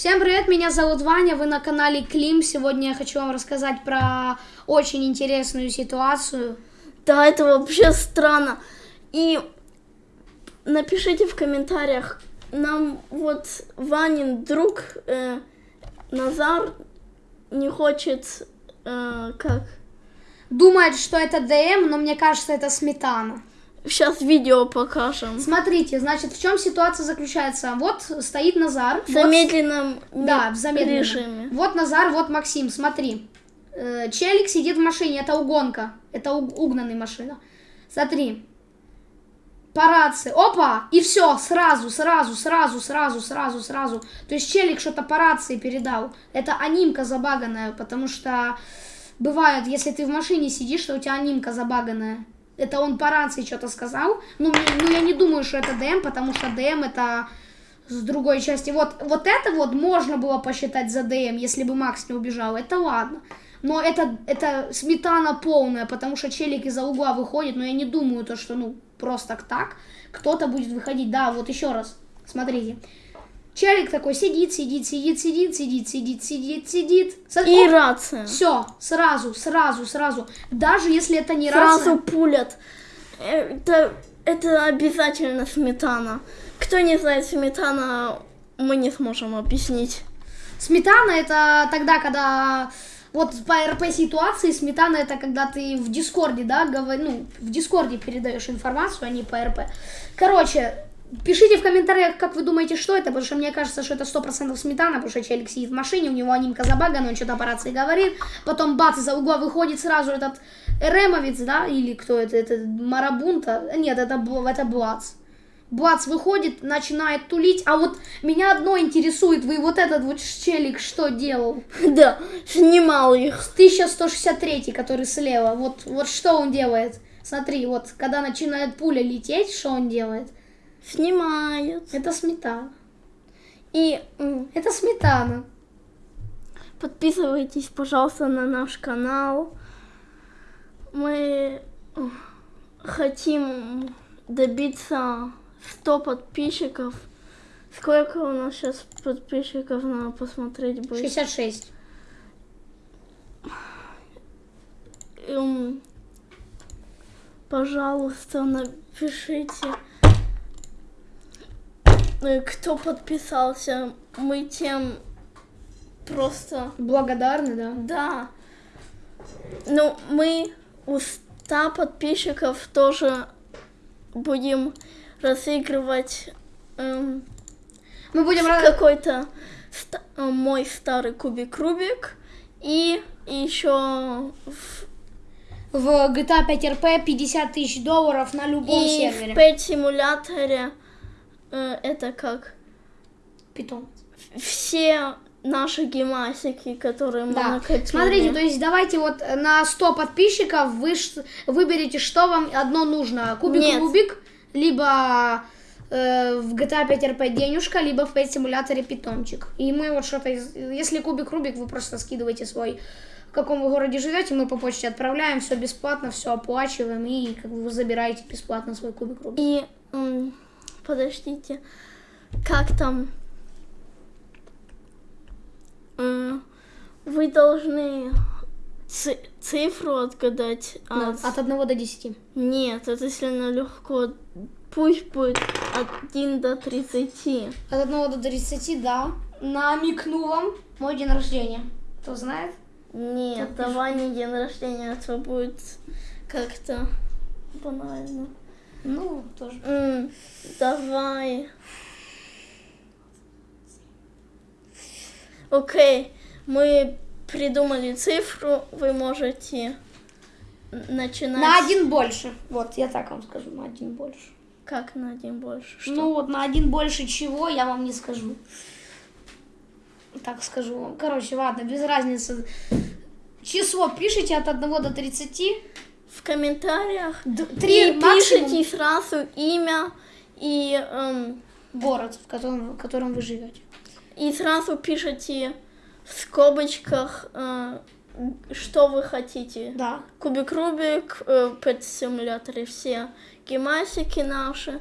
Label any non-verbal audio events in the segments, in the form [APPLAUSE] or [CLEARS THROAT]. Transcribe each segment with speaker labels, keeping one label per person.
Speaker 1: Всем привет, меня зовут Ваня, вы на канале Клим. Сегодня я хочу вам рассказать про очень интересную ситуацию.
Speaker 2: Да, это вообще странно. И напишите в комментариях, нам вот Ванин друг э, Назар не хочет, э, как?
Speaker 1: Думает, что это ДМ, но мне кажется, это сметана.
Speaker 2: Сейчас видео покажем.
Speaker 1: Смотрите, значит, в чем ситуация заключается? Вот стоит Назар.
Speaker 2: В
Speaker 1: вот-
Speaker 2: замедленном
Speaker 1: Да, в замедленном.
Speaker 2: режиме.
Speaker 1: Вот Назар, вот Максим, смотри. Э, Челик сидит в машине, это угонка. Это уг- угнанная машина. Смотри. По рации. Опа! И все, сразу, сразу, сразу, сразу, сразу, сразу. То есть Челик что-то по рации передал. Это анимка забаганная, потому что бывает, если ты в машине сидишь, что у тебя анимка забаганная. Это он по рации что-то сказал. Ну, мне- ну, я не думаю, что это ДМ, потому что ДМ это с другой части. Вот, вот это вот можно было посчитать за ДМ, если бы Макс не убежал. Это ладно. Но это, это сметана полная, потому что челик из-за угла выходит, но я не думаю, то, что, ну, просто так кто-то будет выходить. Да, вот еще раз, смотрите. Челик такой сидит, сидит, сидит, сидит, сидит, сидит, сидит, сидит.
Speaker 2: И рация.
Speaker 1: Все, сразу, сразу, сразу. Даже если это не
Speaker 2: Сразу
Speaker 1: рация.
Speaker 2: пулят. Это, это обязательно сметана. Кто не знает сметана, мы не сможем объяснить.
Speaker 1: Сметана это тогда, когда вот по РП ситуации сметана это когда ты в Дискорде, да, говор... ну, в Дискорде передаешь информацию, а не по РП. Короче, пишите в комментариях, как вы думаете, что это, потому что мне кажется, что это 100% сметана, потому что челик сидит в машине, у него анимка забагана, он что-то по рации говорит, потом бац, из-за угла выходит сразу этот Эремовец, да, или кто это, это Марабунта, нет, это, это Блац. Блац выходит, начинает тулить, а вот меня одно интересует, вы вот этот вот челик что делал? [LAUGHS]
Speaker 2: Да, снимал их.
Speaker 1: 1163, который слева, вот, вот что он делает? Смотри, вот, когда начинает пуля лететь, что он делает?
Speaker 2: Снимает.
Speaker 1: Это сметана.
Speaker 2: И
Speaker 1: Это сметана.
Speaker 2: подписывайтесь, пожалуйста, на наш канал. Мы хотим добиться 100 подписчиков. Сколько у нас сейчас подписчиков, надо посмотреть будет.
Speaker 1: 66.
Speaker 2: Эм, пожалуйста, напишите, кто подписался. Мы тем просто...
Speaker 1: Благодарны, да?
Speaker 2: Да. Ну, мы у 100 подписчиков тоже будем разыгрывать эм,
Speaker 1: Мы будем...
Speaker 2: какой-то ста- э, мой старый кубик Рубик. И еще в
Speaker 1: В GTA 5 RP 50 тысяч долларов на любом
Speaker 2: И
Speaker 1: сервере.
Speaker 2: в пэт симуляторе э, это как
Speaker 1: Питон.
Speaker 2: все наши гимасики, которые мы
Speaker 1: Да.
Speaker 2: накопили.
Speaker 1: Смотрите, то есть давайте вот на 100 подписчиков вы выберете, что вам одно нужно. Кубик
Speaker 2: Нет.
Speaker 1: Рубик, либо э, в GTA 5 RP денежка, либо в Pet симуляторе питончик. И мы вот что-то, из- если Кубик Рубик, вы просто скидываете свой, в каком вы городе живете, мы по почте отправляем, все бесплатно, все оплачиваем, и как бы вы забираете бесплатно свой Кубик Рубик.
Speaker 2: И подождите, как там? Вы должны ци- цифру отгадать.
Speaker 1: Да,
Speaker 2: от-
Speaker 1: от 1 до 10.
Speaker 2: Нет, это сильно легко. Пусть будет от 1 до 30.
Speaker 1: От 1 до 30, да. Намекну вам мой день рождения. Кто знает?
Speaker 2: Нет, давай не день рождения, это будет как-то банально.
Speaker 1: Ну, тоже.
Speaker 2: М, давай. Окей, мы придумали цифру, вы можете начинать.
Speaker 1: На один больше. Вот, я так вам скажу, на один больше.
Speaker 2: Как на один больше? Что?
Speaker 1: Ну вот на один больше чего, я вам не скажу. Так скажу вам. Короче, ладно, без разницы. Число пишите от 1 до 30.
Speaker 2: В комментариях.
Speaker 1: Д-
Speaker 2: И
Speaker 1: Три максимум
Speaker 2: пишите сразу имя и, эм,
Speaker 1: город, в котором, в котором вы живете.
Speaker 2: и сразу пишите в скобочках, э, что вы хотите.
Speaker 1: Да.
Speaker 2: Кубик Рубик, э, Pet симуляторе все гимасики наши.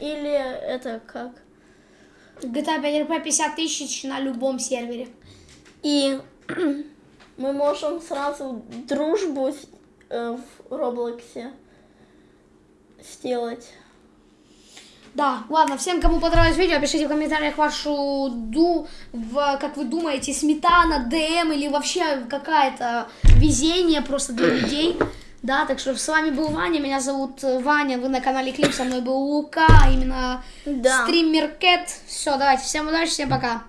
Speaker 2: Или это как?
Speaker 1: GTA 5 RP 50 тысяч на любом сервере.
Speaker 2: И [CLEARS THROAT] мы можем сразу дружбу э, в Роблоксе сделать.
Speaker 1: Да, ладно, всем, кому понравилось видео, пишите в комментариях вашу ду, в, как вы думаете, сметана, ДМ или вообще какая-то везение просто для людей. Да, так что с вами был Ваня, меня зовут э, Ваня, вы на канале Клип, со мной был Лука, именно
Speaker 2: Да.
Speaker 1: стример Кэт. Все, давайте, всем удачи, всем пока.